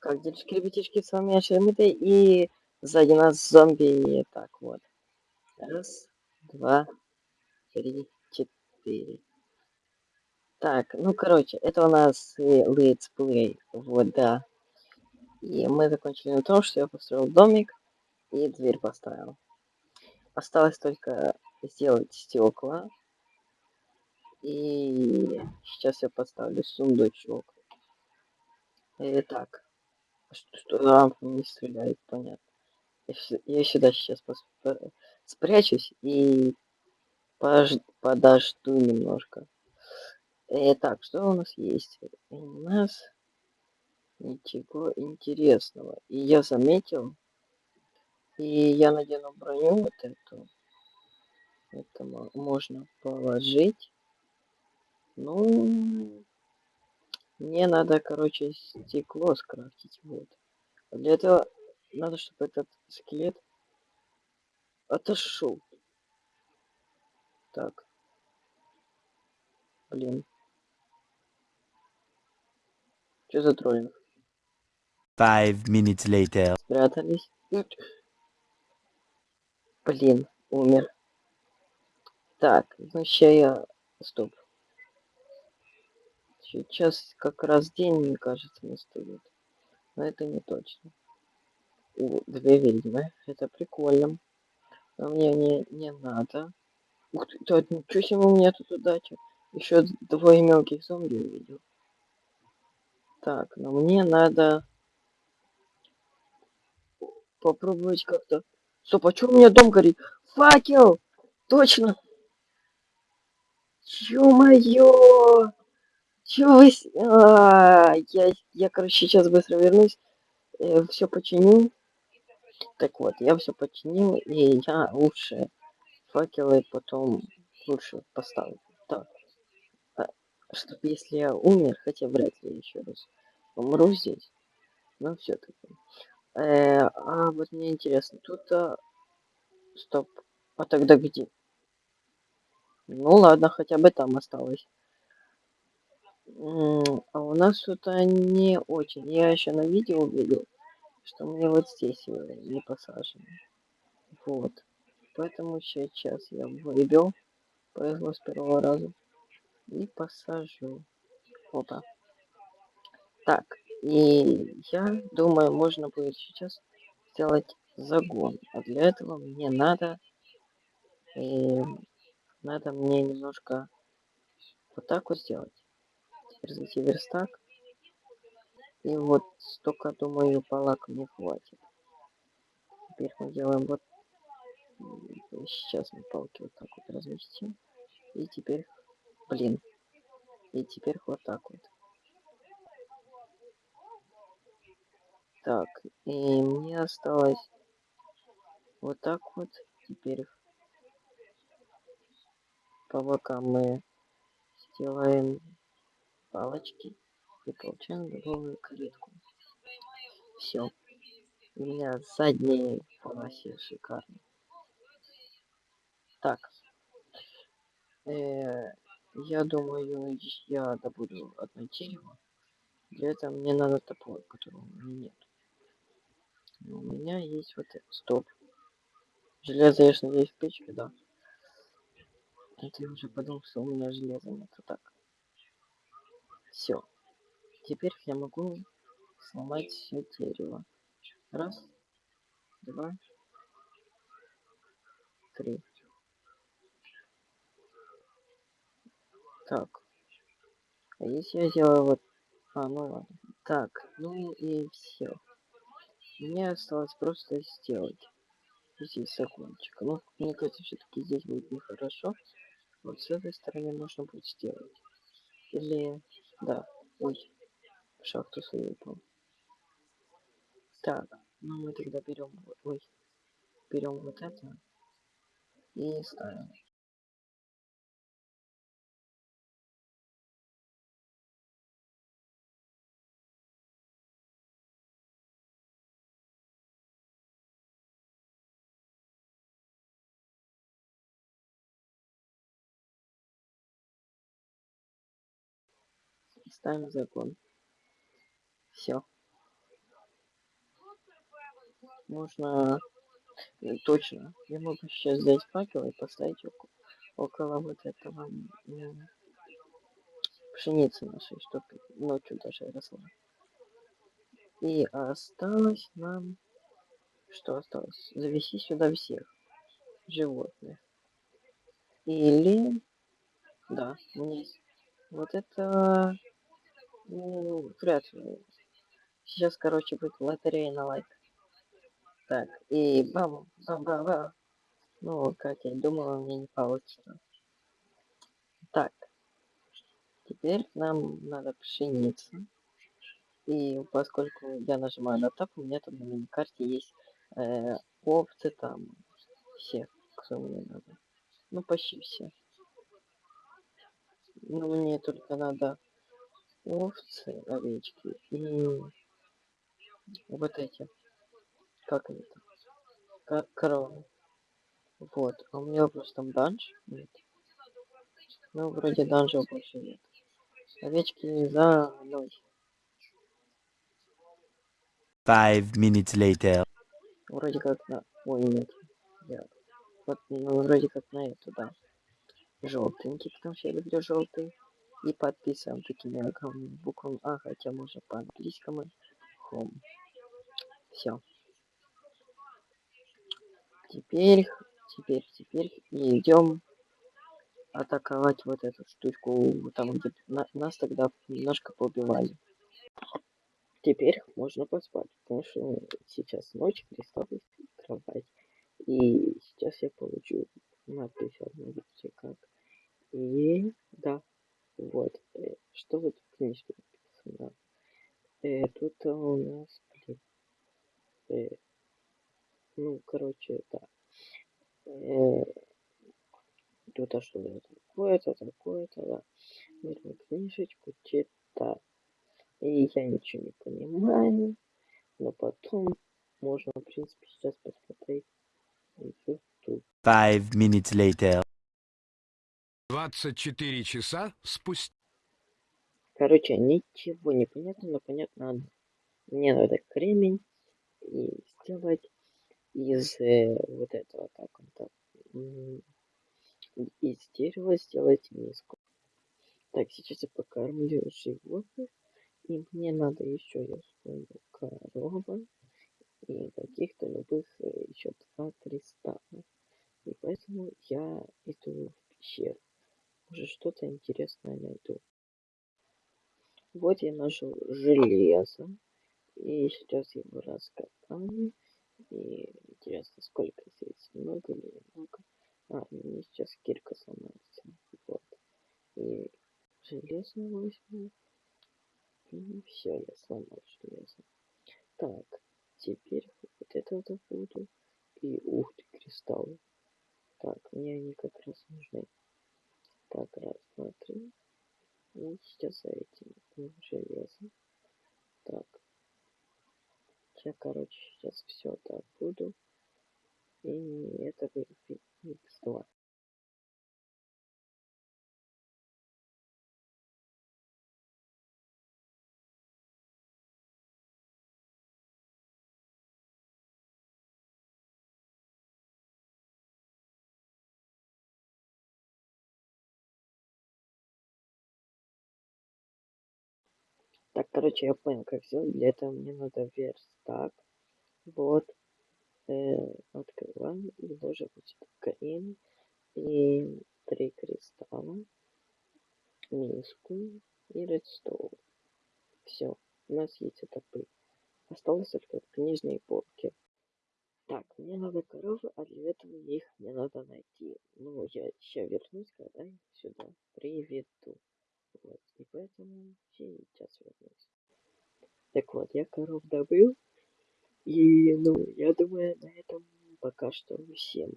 Как делишки, ребятишки, с вами я Шермита, и сзади нас зомби. Так, вот. Раз, два, три, четыре. Так, ну, короче, это у нас летсплей, вот, да. И мы закончили на том, что я построил домик и дверь поставил. Осталось только сделать стекла. И сейчас я поставлю сундучок. Итак. Что, лампа не стреляет, понятно. Я, я сюда сейчас спрячусь и пож подожду немножко. Итак, что у нас есть? У нас ничего интересного. И я заметил, и я надену броню вот эту. Это можно положить. Ну, мне надо, короче, стекло скрафтить. Вот. Для этого надо, чтобы этот скелет отошел. Так. Блин. Что за троллинг? Five minutes later. Спрятались. Блин, умер. Так, ну сейчас я... Стоп. Сейчас как раз день, мне кажется, наступит. Но это не точно. О, две ведьмы. Это прикольно. Но мне не, не надо. Ух ты, да, ничего себе у меня тут удача. Еще двое мелких зомби увидел. Так, но мне надо попробовать как-то... Стоп, а что у меня дом горит? Факел! Точно! Ё-моё! Чё вы... А, я, я, короче, сейчас быстро вернусь. Э, все починю. Так вот, я все починил, и я лучше факелы потом лучше поставлю. Так. А, чтоб если я умер, хотя вряд ли еще раз умру здесь. Но все-таки. Э, а вот мне интересно, тут... А... Стоп. А тогда где? Ну ладно, хотя бы там осталось. А у нас что-то не очень. Я еще на видео увидел, что мне вот здесь не посажено. Вот. Поэтому сейчас я выбил. Повезло с первого раза. И посажу. Опа. Так. И я думаю, можно будет сейчас сделать загон. А для этого мне надо... И надо мне немножко вот так вот сделать развитие верстак. И вот столько, думаю, палок мне хватит. Теперь мы делаем вот... Сейчас мы палки вот так вот разместим. И теперь... Блин. И теперь вот так вот. Так, и мне осталось вот так вот. Теперь по бокам мы сделаем палочки и получаем готовую калитку. Все. У меня задние полосе шикарно. Так. Э, я думаю, я добуду одно дерево. Для этого мне надо топор, которого у меня нет. Но у меня есть вот это. Стоп. Железо, я надеюсь, в печке, да. Это я уже подумал, что у меня железо нет. Так. Все. Теперь я могу сломать все дерево. Раз, два, три. Так. А если я сделаю вот... А, ну ладно. Так, ну и все. Мне осталось просто сделать здесь закончик. Ну, мне кажется, все-таки здесь будет нехорошо. Вот с этой стороны можно будет сделать. Или... Да. Ой. Шахту свою упал. Так. Ну мы тогда берем... Ой. Берем вот это. И ставим. Ставим закон. Все. Можно... э, Точно. Я могу сейчас взять факел и поставить около, около вот этого м, пшеницы нашей, чтобы ночью даже росла. И осталось нам... Что осталось? Завести сюда всех животных. Или... Да, есть... Вот это... Ну, вряд ли. Сейчас, короче, будет лотерея на лайк. Так, и бам, бам, бам, бам. Ну, как я и думала, мне не получится. Так. Теперь нам надо пшеница. И поскольку я нажимаю на тап, у меня там на миникарте есть э, овцы там. Все, кто мне надо. Ну, почти все. Ну, мне только надо овцы, овечки и вот эти. Как они там? Ко- коровы. Вот. А у меня просто там данж. Нет. Ну, вроде данжа больше нет. Овечки за мной. Five minutes later. Вроде как на... Ой, нет. Я... Вот, ну, вроде как на это, да. Желтенький, потому что я люблю желтый. И подписан такими огромными буквами. А, хотя можно по-английскому. Home. Все. Теперь, теперь, теперь идем атаковать вот эту штучку, там где на- нас тогда немножко побивали. Теперь можно поспать, потому что сейчас ночь, кристаллы, кровать. И сейчас я получу надпись одну, как. И да, вот. э, Что вот в книжке написано? Э, тут у нас, блин, э, ну, короче, да. Э, тут а что это такое-то, такое-то, да. Берем книжечку, читать. И я ничего не понимаю, но потом можно, в принципе, сейчас посмотреть. Five minutes later. 24 часа спустя. Короче, ничего не понятно, но понятно. Мне надо кремень и сделать из э, вот этого, как он там, из дерева сделать миску. Так, сейчас я покормлю животных, и мне надо еще, я вспомнил, корова и каких-то любых еще два кристалла. И поэтому я что-то интересное найду. Вот я нашел железо. И сейчас его раскопаю. И интересно, сколько здесь? Много или немного? А, мне сейчас кирка сломается. Вот. И железо возьму. И все, я сломал железо. Так, теперь вот это добуду. И ух ты, кристаллы. Так, мне они как раз нужны. Так, три. И сейчас этим м, железом. Так. Я, короче, сейчас все добуду. И это будет X2. Так, короче, я понял, как сделать. Для этого мне надо верстак. Вот. Э, открываем и вот сюда камень. И три кристалла. Миску и редстоун. Все. У нас есть этапы. Осталось только книжные полки. Так, мне надо коровы, а для этого их мне надо найти. Ну, я сейчас вернусь, когда их сюда приведу. Вот, и поэтому сейчас вернусь. Так вот, я коров добыл. И, ну, я что всем